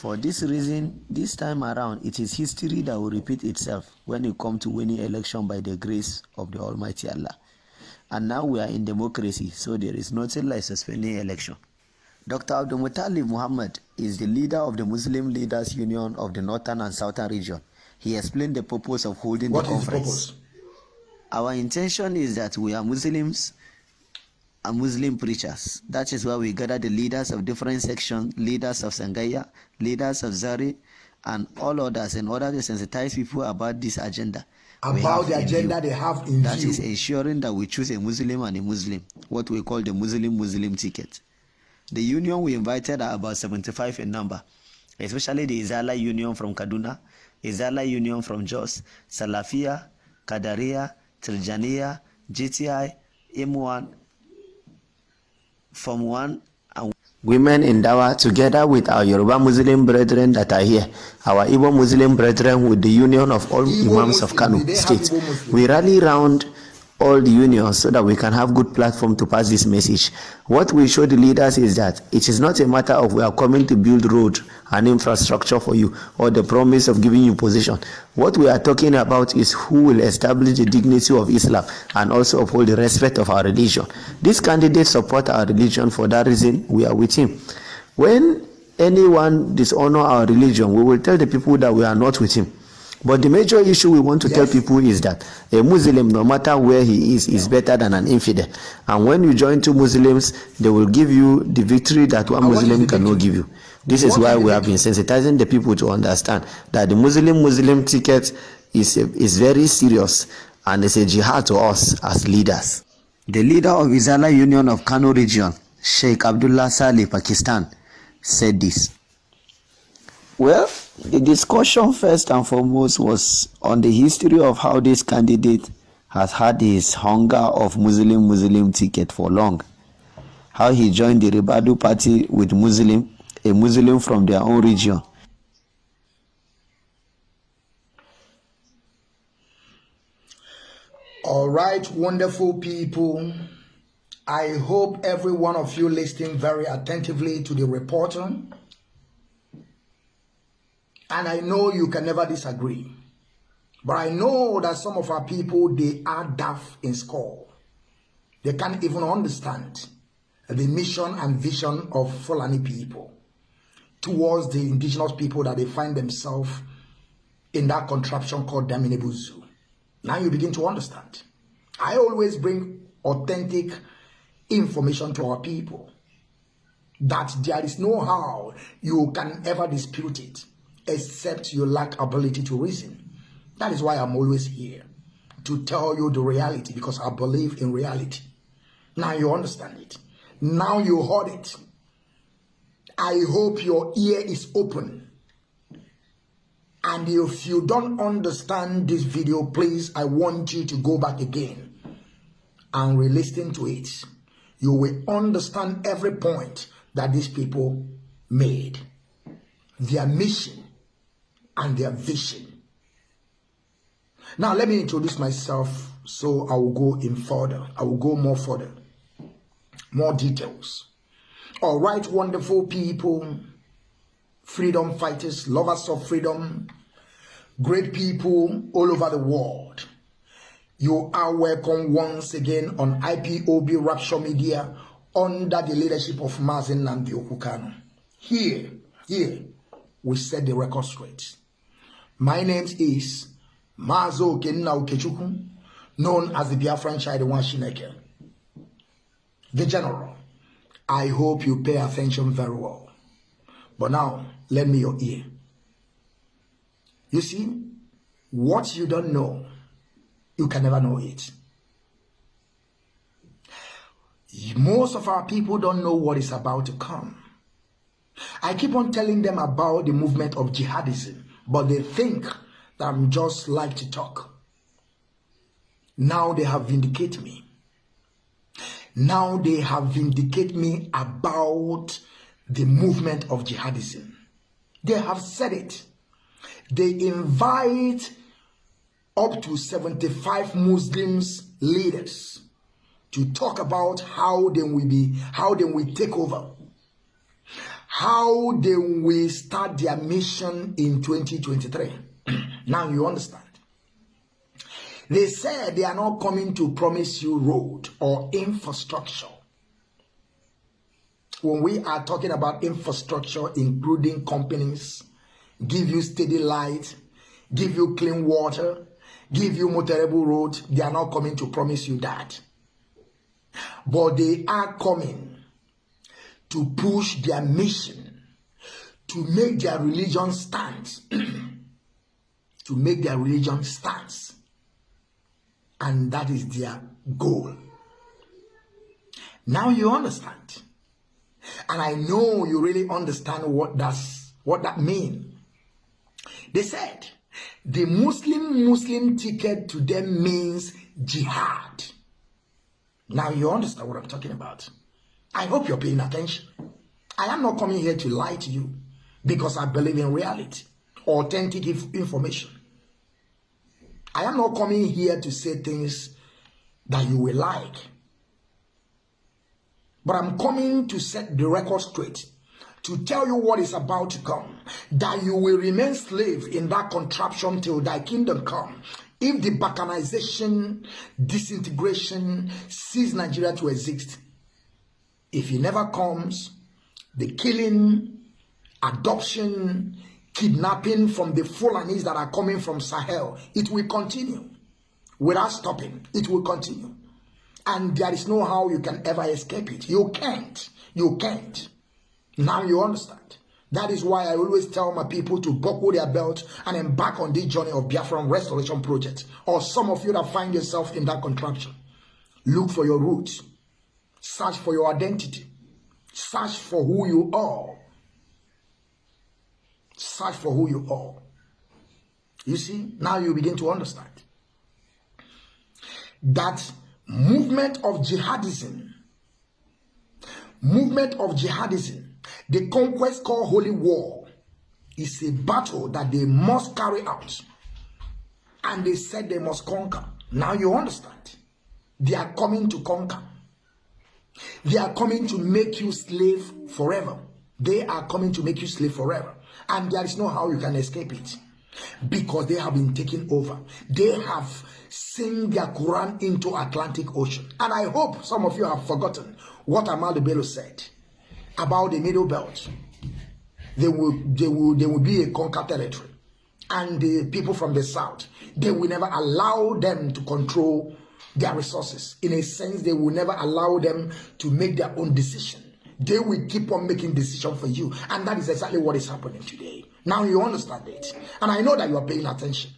For this reason, this time around, it is history that will repeat itself when it comes to winning election by the grace of the Almighty Allah. And now we are in democracy, so there is nothing like suspending election. Dr. Abdul Muttalib Muhammad is the leader of the Muslim Leaders Union of the Northern and Southern region. He explained the purpose of holding what the conference. The Our intention is that we are Muslims and Muslim preachers. That is why we gather the leaders of different sections, leaders of Sangaya, leaders of Zari, and all others in order to sensitize people about this agenda. About the agenda they have in That view. is ensuring that we choose a Muslim and a Muslim, what we call the Muslim Muslim ticket. The union we invited are about 75 in number, especially the Izala Union from Kaduna, Izala Union from Jos, Salafia, Kadaria, Tiljania, GTI, M1, Form 1, and women in Dawa together with our Yoruba Muslim brethren that are here, our Igbo Muslim brethren with the union of all Igbo Imams of Muslim, Kano State. We rally round all the unions so that we can have good platform to pass this message. What we show the leaders is that it is not a matter of we are coming to build road and infrastructure for you or the promise of giving you position. What we are talking about is who will establish the dignity of Islam and also uphold the respect of our religion. This candidate support our religion for that reason we are with him. When anyone dishonor our religion, we will tell the people that we are not with him. But the major issue we want to tell people is that a Muslim, no matter where he is, is better than an infidel. And when you join two Muslims, they will give you the victory that one And what is Muslim cannot victory? give you. This is why is we have been sensitizing the people to understand that the Muslim Muslim ticket is, is very serious and it's a jihad to us as leaders. The leader of Izala Union of Kano region, Sheikh Abdullah Saleh, Pakistan, said this. Well, the discussion first and foremost was on the history of how this candidate has had his hunger of Muslim Muslim ticket for long. How he joined the Ribadu party with Muslim, a Muslim from their own region. All right, wonderful people. I hope every one of you listening very attentively to the reporter. And I know you can never disagree. But I know that some of our people, they are deaf in school. They can't even understand the mission and vision of Fulani people towards the indigenous people that they find themselves in that contraption called Daminibuzu. Now you begin to understand. I always bring authentic information to our people that there is no how you can ever dispute it except you lack ability to reason. That is why I'm always here to tell you the reality because I believe in reality. Now you understand it. Now you heard it. I hope your ear is open. And if you don't understand this video, please, I want you to go back again and re-listen to it. You will understand every point that these people made, their mission and their vision. Now, let me introduce myself so I will go in further. I will go more further, more details. All right, wonderful people, freedom fighters, lovers of freedom, great people all over the world. You are welcome once again on IPOB Rapture Media under the leadership of Mazi Nnamdi Okwu Kanu. Here, here, we set the record straight. My name is Mazo Kenna Ukechukwu, known as the Biafran Child Shineke. The General, I hope you pay attention very well. But now, lend me your ear. You see, what you don't know, you can never know it. Most of our people don't know what is about to come. I keep on telling them about the movement of jihadism, but they think that I'm just like to talk. Now they have vindicated me. Now they have vindicated me about the movement of jihadism. They have said it. They invite up to 75 Muslims leaders to talk about how they will be, how they will take over, how they will start their mission in 2023. now you understand. They said they are not coming to promise you road or infrastructure. When we are talking about infrastructure, including companies, give you steady light, give you clean water, give you motorable road, they are not coming to promise you that. But they are coming to push their mission, to make their religion stand, to make their religion stance and that is their goal. Now you understand. And I know you really understand what that's what that mean. They said the Muslim Muslim ticket to them means jihad. Now you understand what I'm talking about. I hope you're paying attention. I am not coming here to lie to you because I believe in reality, authentic information. I am not coming here to say things that you will like. But I'm coming to set the record straight, to tell you what is about to come, that you will remain slave in that contraption till thy kingdom come. If the balkanization, disintegration cease Nigeria to exist, if he never comes, the killing, adoption, kidnapping from the Fulanis that are coming from Sahel, it will continue without stopping. It will continue. And there is no how you can ever escape it. You can't. You can't. Now you understand. That is why I always tell my people to buckle their belt and embark on this journey of Biafran Restoration Project. Or some of you that find yourself in that contraption. Look for your roots. Search for your identity. Search for who you are Search for who you are. You see, now you begin to understand that movement of jihadism, movement of jihadism, the conquest called holy war, is a battle that they must carry out. And they said they must conquer. Now you understand. They are coming to conquer. They are coming to make you slave forever. They are coming to make you slave forever and there is no how you can escape it because they have been taken over. They have sent their Quran into Atlantic Ocean. And I hope some of you have forgotten what Amal Bello said about the Middle Belt. They will, they will, they will be a conquered territory. And the people from the south, they will never allow them to control their resources. In a sense, they will never allow them to make their own decision they will keep on making decisions for you. And that is exactly what is happening today. Now you understand it. And I know that you are paying attention.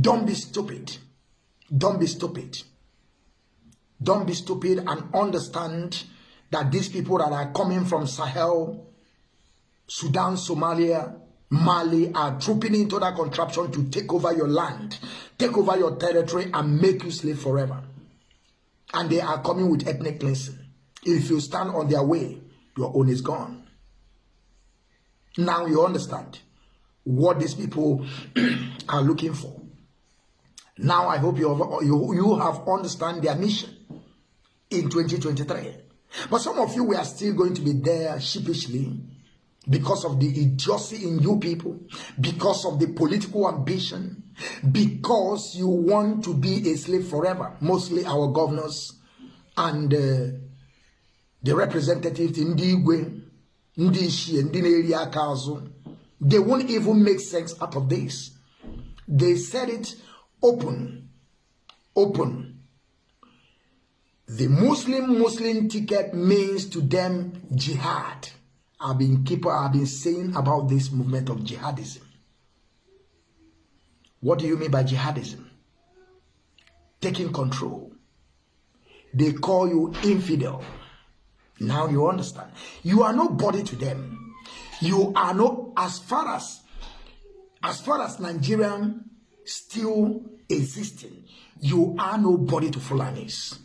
Don't be stupid. Don't be stupid. Don't be stupid and understand that these people that are coming from Sahel, Sudan, Somalia, Mali are trooping into that contraption to take over your land, take over your territory, and make you slave forever. And they are coming with ethnic cleansing. If you stand on their way, your own is gone. Now you understand what these people are looking for. Now I hope you have, you, you have understand their mission in 2023. But some of you were still going to be there sheepishly because of the idiocy in you people, because of the political ambition, because you want to be a slave forever. Mostly our governors and uh, the representatives ndị igwe ndị ichie ndị na-eri they won't even make sense out of this. They said it open open. The muslim muslim ticket means to them jihad. I've been keep i've been saying about this movement of jihadism what do you mean by jihadism taking control they call you infidel now you understand. You are nobody to them. You are no as far as as far as Nigerian still existing, you are nobody to Fulanis.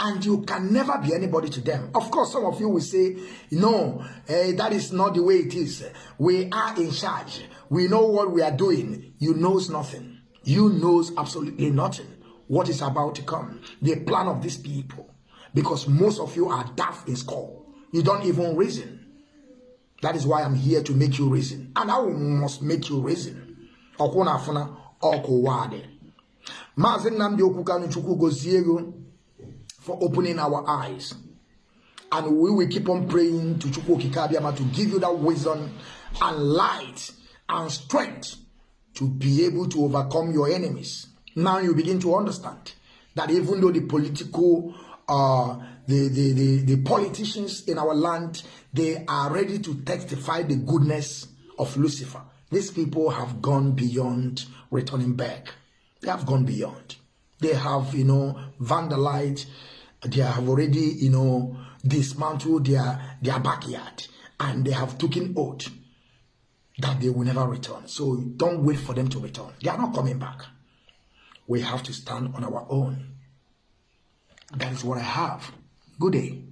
And you can never be anybody to them. Of course, some of you will say, no, eh, that is not the way it is. We are in charge. We know what we are doing. You knows nothing. You knows absolutely nothing. What is about to come. The plan of these people because most of you are daft in school, You don't even reason. That is why I'm here to make you reason. And I must make you reason. Ọkwụ afuna ọkụ wade. Maazị Nnamdi for opening our eyes. And we will keep on praying to Chukwu Kikabiyama to give you that wisdom and light and strength to be able to overcome your enemies. Now you begin to understand that even though the political uh, the, the, the, the politicians in our land, they are ready to testify the goodness of Lucifer. These people have gone beyond returning back. They have gone beyond. They have, you know, vandalized. They have already, you know, dismantled their, their backyard. And they have taken oath that they will never return. So don't wait for them to return. They are not coming back. We have to stand on our own. That is what I have. Good day.